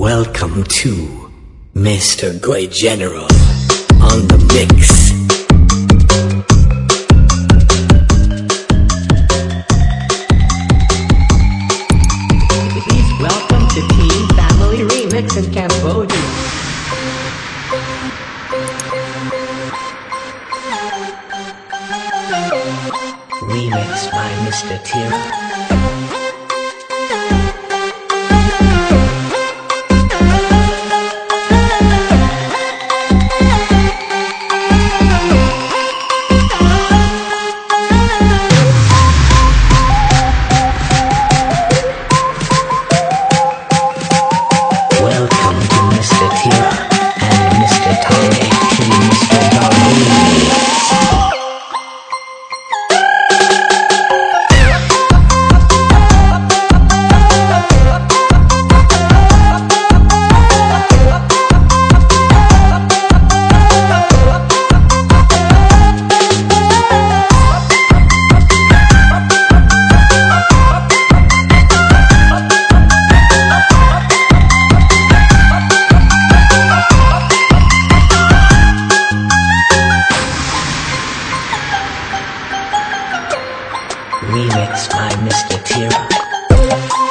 Welcome to Mr. Goy General on the mix. Please welcome to Team Family Remix in Cambodia. Remix by Mr. Tira. Remixed by Mr. Tira.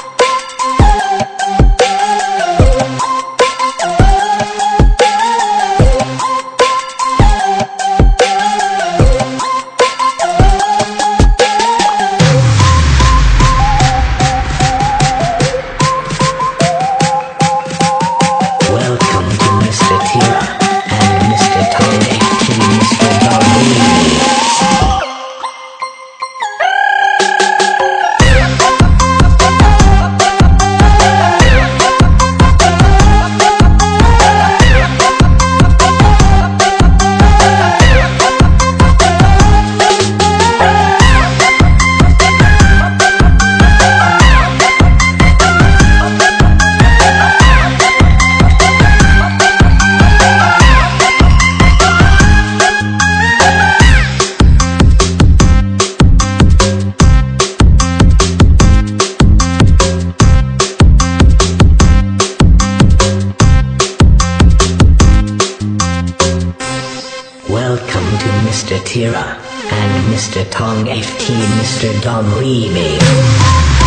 Mr. Tira and Mr. Tong FT, Mr. Dom Remix.